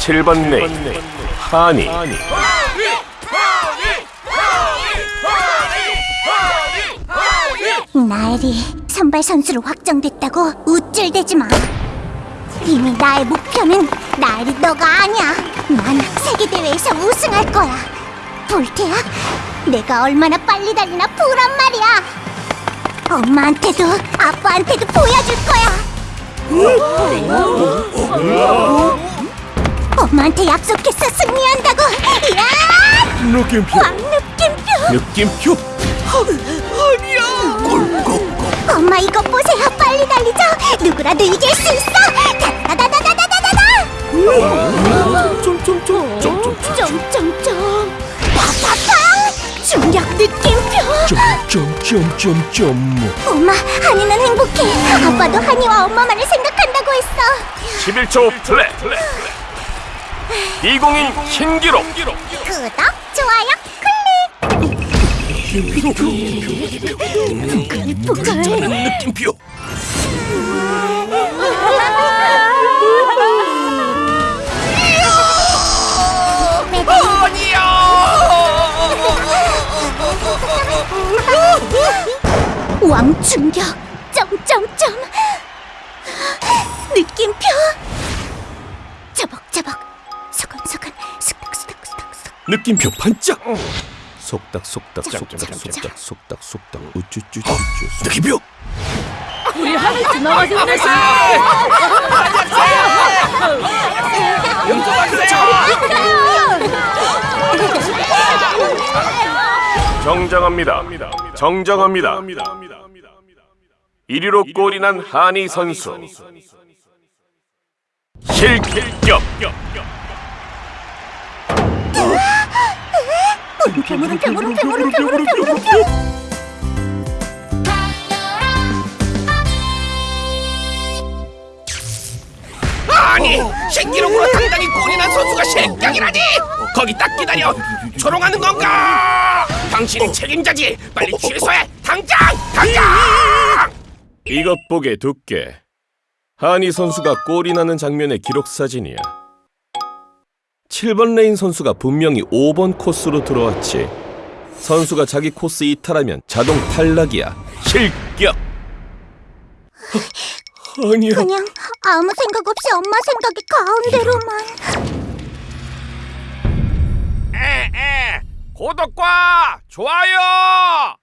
7번 레인 하니 나애리 선발 선수로 확정됐다고 우쭐대지 마. 이미 나의 목표는 나애리 너가 아니야. 난 세계 대회에서 우승할 거야. 볼테야, 내가 얼마나 빨리 달리나 보란 말이야. 엄마한테도 아빠한테도 보여줄 거야. 엄마한테 약속했어 승리한다고. 야! 느낌표. 왕 느낌표. 느낌표? 엄마 이것 보세요. 빨리 달리자 누구라도 이길 수 있어. 다다다다다다다다 점점점 파파팡 중력 느낌표. 점점점점 엄마 한이는 행복해. 아빠도 한이와 엄마만을 생각한다고 했어. 11초 플레 이 20인 신기록. 구독 좋아요 클릭! 느낌표 왕충격! 점점점! 느낌표! 저벅저벅 서근서근 스닥스닥스닥스 느낌표 반짝. 속닥 속닥 속닥 속닥 속닥 속닥 우쭈쭈쭈쭈. 느낌표. 우리 하늘 지나가지 않으시 정정합니다. 정정합니다. 1위로 골이 난 한희 선수. 실격 아니 신기록으로 당당히 골이 난 선수가 실격이라니! 거기 딱 기다려! 조롱하는 건가? 당신이 책임자지! 빨리 취소해! 당장! 당장! 이것 보게 두께. 하니 선수가 골이 나는 장면의 기록 사진이야 7번 레인 선수가 분명히 5번 코스로 들어왔지. 선수가 자기 코스 이탈하면 자동 탈락이야. 실격! 아니야. 그냥 아무 생각 없이 엄마 생각이 가운데로만. 에에 구독과 좋아요